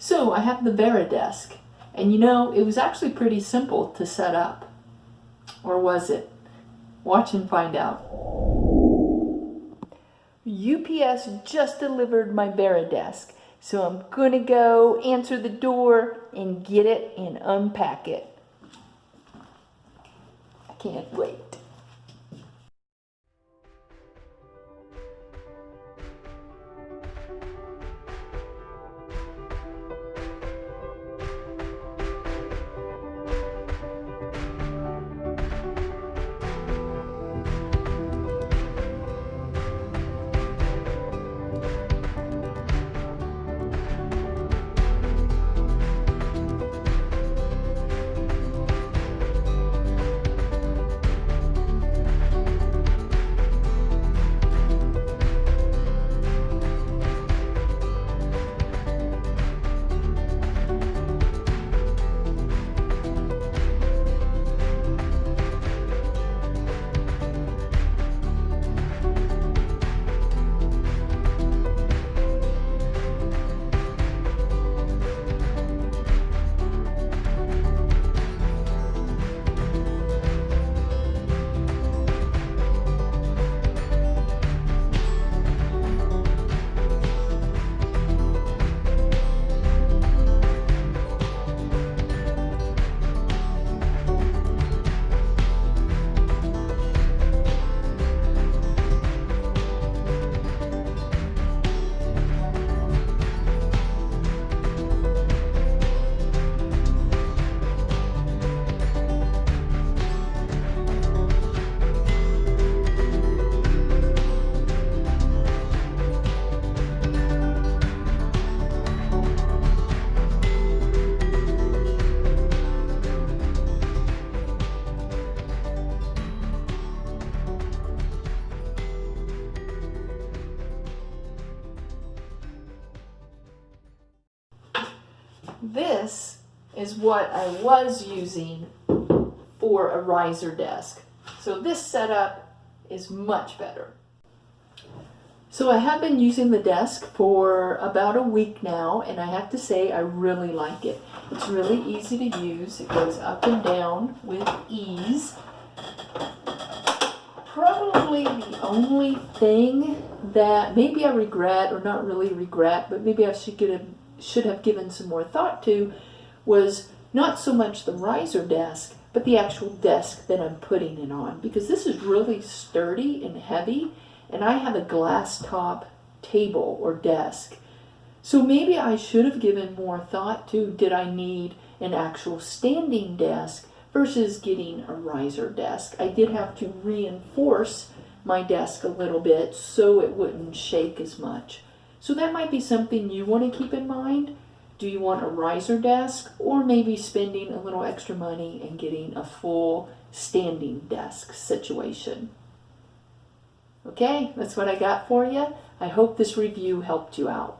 So I have the Veridesk, and you know, it was actually pretty simple to set up. Or was it? Watch and find out. UPS just delivered my Veridesk, so I'm gonna go answer the door and get it and unpack it. I can't wait. This is what I was using for a riser desk. So this setup is much better. So I have been using the desk for about a week now and I have to say I really like it. It's really easy to use. It goes up and down with ease. Probably the only thing that maybe I regret or not really regret but maybe I should get a should have given some more thought to was not so much the riser desk, but the actual desk that I'm putting it on because this is really sturdy and heavy and I have a glass top table or desk. So maybe I should have given more thought to did I need an actual standing desk versus getting a riser desk. I did have to reinforce my desk a little bit so it wouldn't shake as much. So that might be something you want to keep in mind. Do you want a riser desk or maybe spending a little extra money and getting a full standing desk situation? Okay, that's what I got for you. I hope this review helped you out.